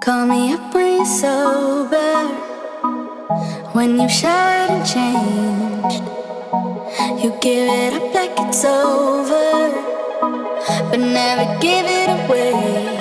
Call me up when you're sober. When you've showered and changed, you give it up like it's over, but never give it away.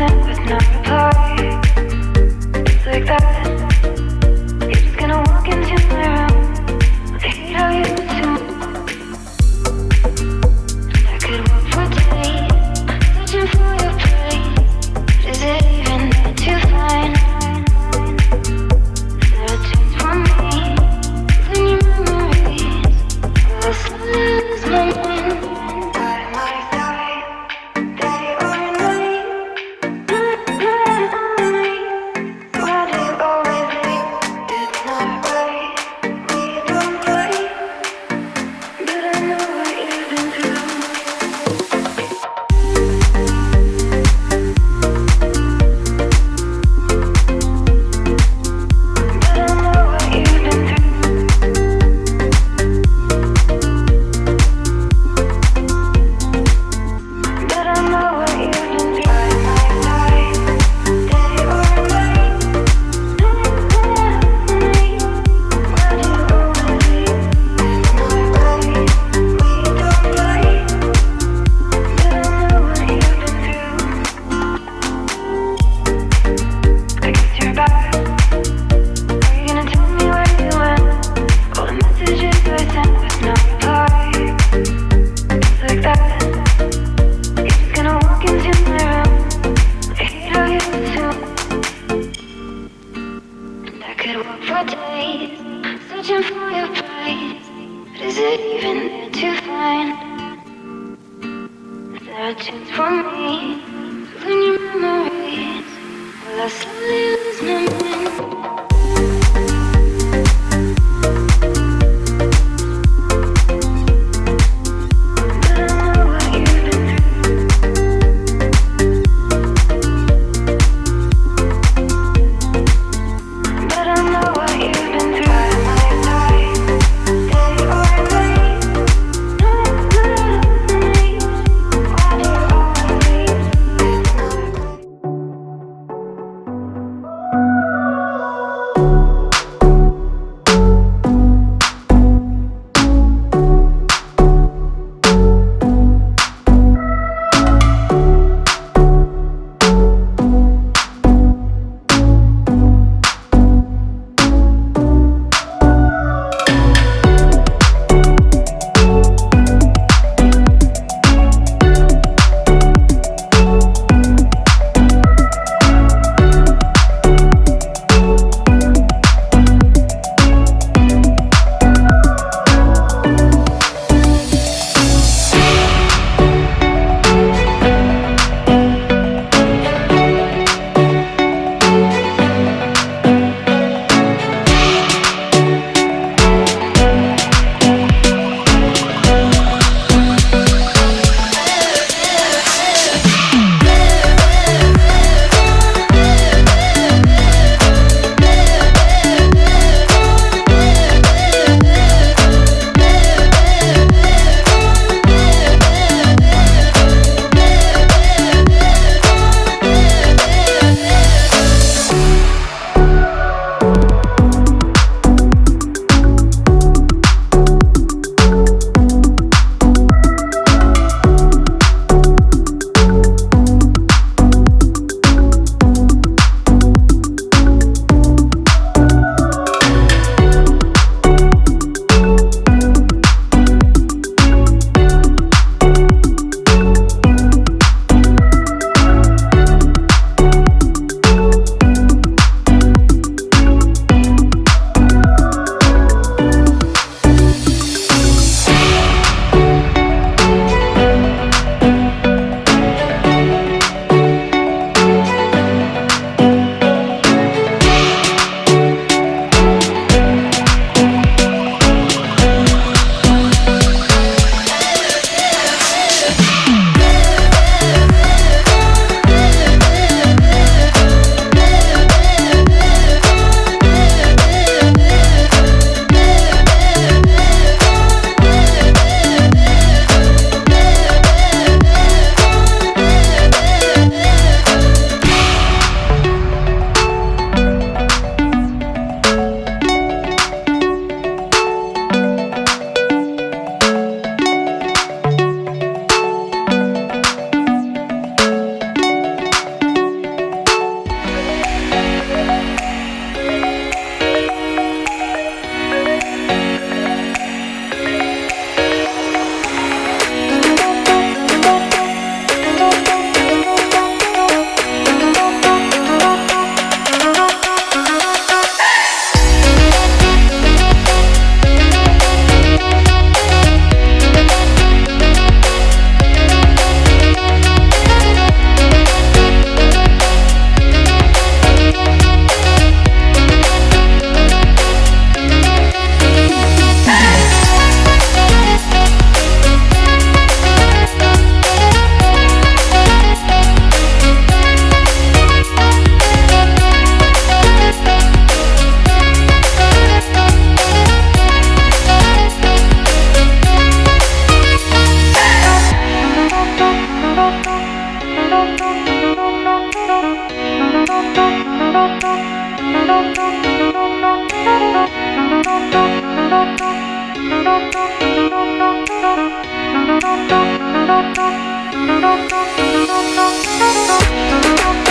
with no part Thank you.